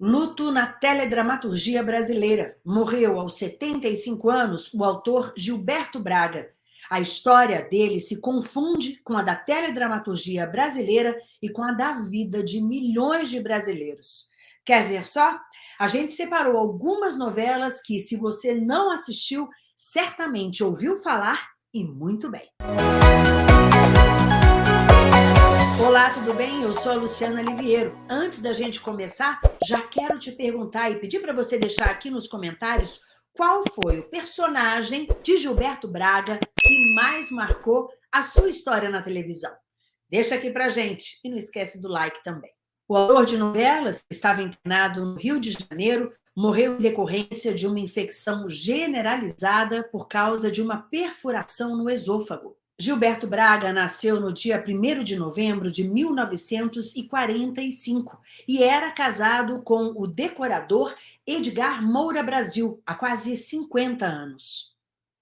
Luto na teledramaturgia brasileira. Morreu aos 75 anos o autor Gilberto Braga. A história dele se confunde com a da teledramaturgia brasileira e com a da vida de milhões de brasileiros. Quer ver só? A gente separou algumas novelas que, se você não assistiu, certamente ouviu falar e muito bem. Olá, tudo bem? Eu sou a Luciana Liviero. Antes da gente começar, já quero te perguntar e pedir para você deixar aqui nos comentários qual foi o personagem de Gilberto Braga que mais marcou a sua história na televisão. Deixa aqui pra gente e não esquece do like também. O autor de novelas estava internado no Rio de Janeiro, morreu em decorrência de uma infecção generalizada por causa de uma perfuração no esôfago. Gilberto Braga nasceu no dia 1 de novembro de 1945 e era casado com o decorador Edgar Moura Brasil, há quase 50 anos.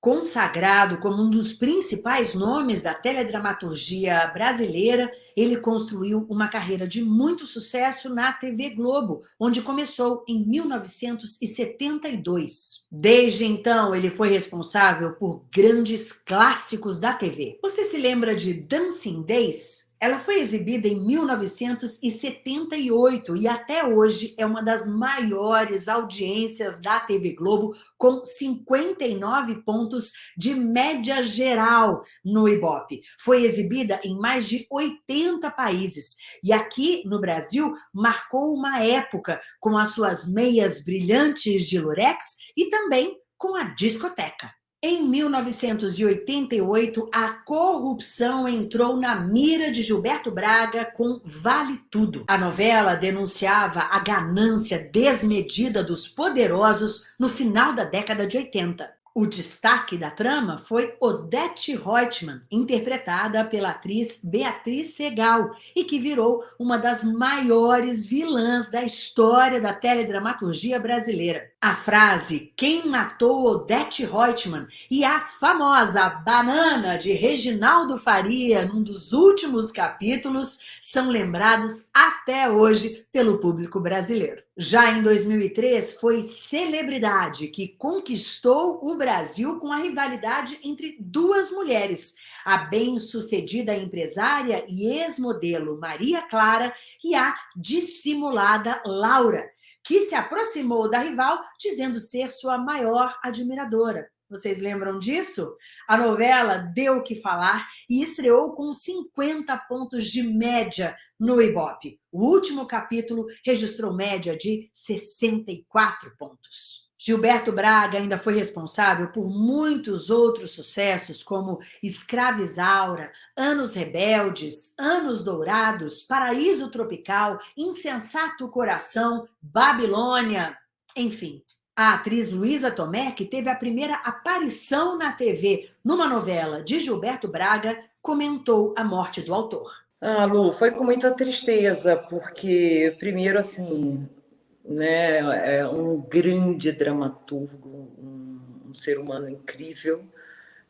Consagrado como um dos principais nomes da teledramaturgia brasileira, ele construiu uma carreira de muito sucesso na TV Globo, onde começou em 1972. Desde então, ele foi responsável por grandes clássicos da TV. Você se lembra de Dancing Days? Ela foi exibida em 1978 e até hoje é uma das maiores audiências da TV Globo, com 59 pontos de média geral no Ibope. Foi exibida em mais de 80 países e aqui no Brasil marcou uma época com as suas meias brilhantes de lurex e também com a discoteca. Em 1988, a corrupção entrou na mira de Gilberto Braga com Vale Tudo. A novela denunciava a ganância desmedida dos poderosos no final da década de 80. O destaque da trama foi Odete Reutemann, interpretada pela atriz Beatriz Segal, e que virou uma das maiores vilãs da história da teledramaturgia brasileira. A frase Quem matou Odete Reutemann e a famosa banana de Reginaldo Faria num dos últimos capítulos são lembrados até hoje pelo público brasileiro. Já em 2003, foi celebridade que conquistou o Brasil com a rivalidade entre duas mulheres, a bem-sucedida empresária e ex-modelo Maria Clara e a dissimulada Laura, que se aproximou da rival dizendo ser sua maior admiradora. Vocês lembram disso? A novela deu o que falar e estreou com 50 pontos de média no Ibope. O último capítulo registrou média de 64 pontos. Gilberto Braga ainda foi responsável por muitos outros sucessos, como Escravizaura, Anos Rebeldes, Anos Dourados, Paraíso Tropical, Insensato Coração, Babilônia, enfim. A atriz Luísa Tomé, que teve a primeira aparição na TV numa novela de Gilberto Braga, comentou a morte do autor. Ah, Lu, foi com muita tristeza, porque, primeiro, assim, né, é um grande dramaturgo, um, um ser humano incrível,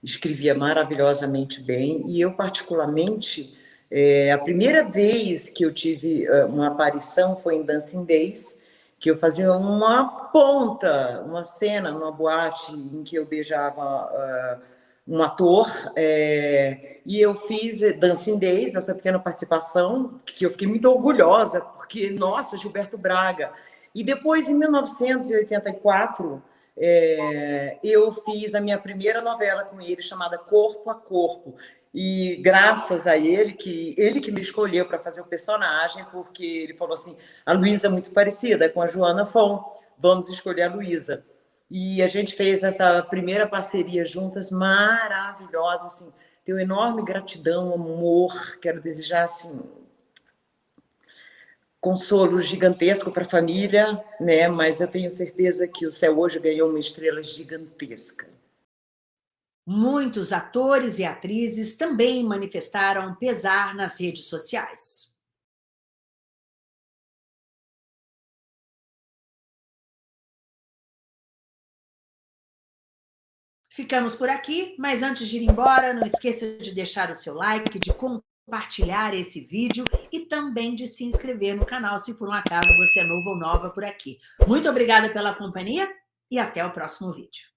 escrevia maravilhosamente bem, e eu, particularmente, é, a primeira vez que eu tive é, uma aparição foi em Dancing Days, que eu fazia uma ponta, uma cena numa boate em que eu beijava... Uh, um ator, é, e eu fiz Dancing Days, essa pequena participação, que eu fiquei muito orgulhosa, porque, nossa, Gilberto Braga. E depois, em 1984, é, eu fiz a minha primeira novela com ele, chamada Corpo a Corpo. E graças a ele, que ele que me escolheu para fazer o personagem, porque ele falou assim, a Luísa é muito parecida com a Joana Fon, vamos escolher a Luísa. E a gente fez essa primeira parceria juntas, maravilhosa, assim, tenho enorme gratidão, amor, quero desejar, assim, consolo gigantesco para a família, né? mas eu tenho certeza que o céu hoje ganhou uma estrela gigantesca. Muitos atores e atrizes também manifestaram pesar nas redes sociais. Ficamos por aqui, mas antes de ir embora, não esqueça de deixar o seu like, de compartilhar esse vídeo e também de se inscrever no canal, se por um acaso você é novo ou nova por aqui. Muito obrigada pela companhia e até o próximo vídeo.